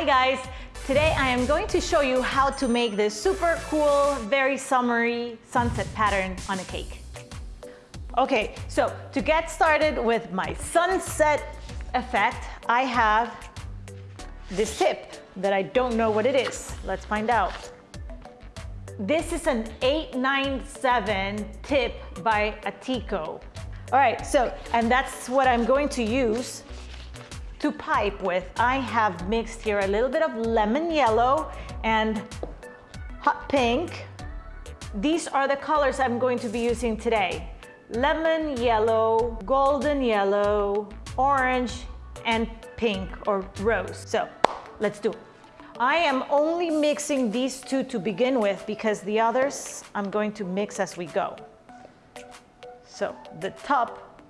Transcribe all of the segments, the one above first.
Hi guys! Today I am going to show you how to make this super cool, very summery sunset pattern on a cake. Okay, so to get started with my sunset effect, I have this tip that I don't know what it is. Let's find out. This is an 897 tip by Ateco. All right, so, and that's what I'm going to use to pipe with. I have mixed here a little bit of lemon yellow and hot pink. These are the colors I'm going to be using today. Lemon yellow, golden yellow, orange, and pink or rose. So let's do it. I am only mixing these two to begin with because the others I'm going to mix as we go. So the top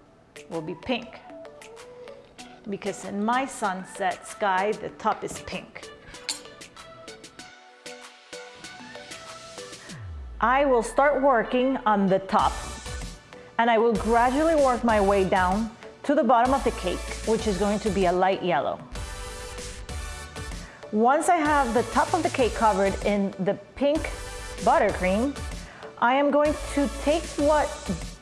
will be pink because in my sunset sky, the top is pink. I will start working on the top and I will gradually work my way down to the bottom of the cake, which is going to be a light yellow. Once I have the top of the cake covered in the pink buttercream, I am going to take what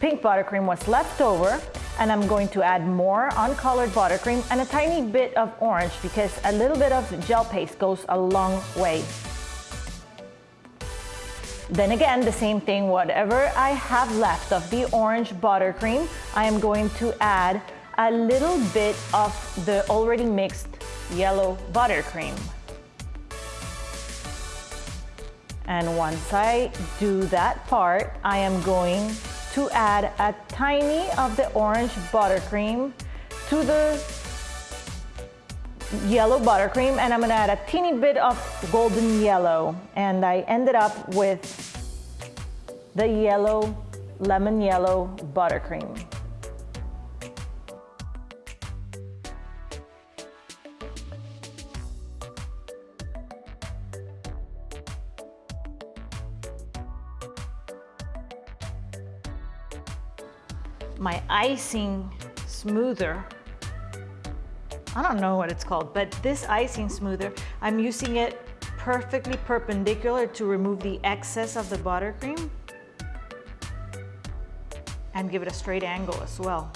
pink buttercream was left over and I'm going to add more uncolored buttercream and a tiny bit of orange because a little bit of gel paste goes a long way. Then again, the same thing, whatever I have left of the orange buttercream, I am going to add a little bit of the already mixed yellow buttercream. And once I do that part, I am going to add a tiny of the orange buttercream to the yellow buttercream and I'm gonna add a teeny bit of golden yellow and I ended up with the yellow, lemon yellow buttercream. My icing smoother. I don't know what it's called, but this icing smoother, I'm using it perfectly perpendicular to remove the excess of the buttercream and give it a straight angle as well.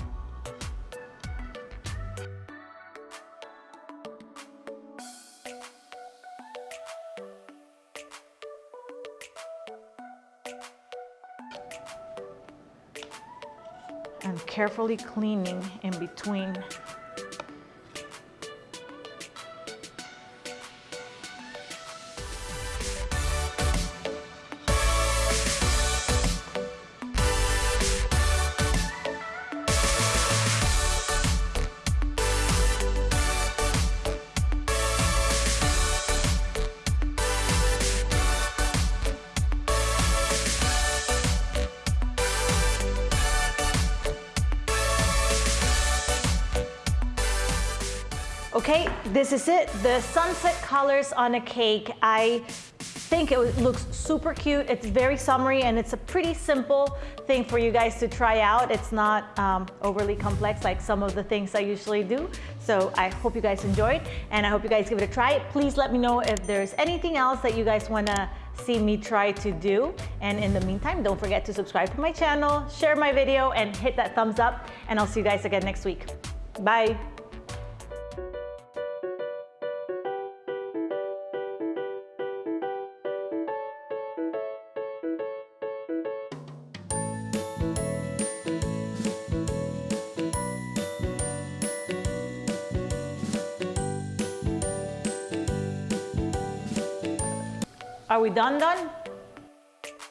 And carefully cleaning in between Okay, this is it. The sunset colors on a cake. I think it looks super cute. It's very summery and it's a pretty simple thing for you guys to try out. It's not um, overly complex like some of the things I usually do. So I hope you guys enjoyed and I hope you guys give it a try. Please let me know if there's anything else that you guys wanna see me try to do. And in the meantime, don't forget to subscribe to my channel, share my video and hit that thumbs up and I'll see you guys again next week. Bye. Are we done done?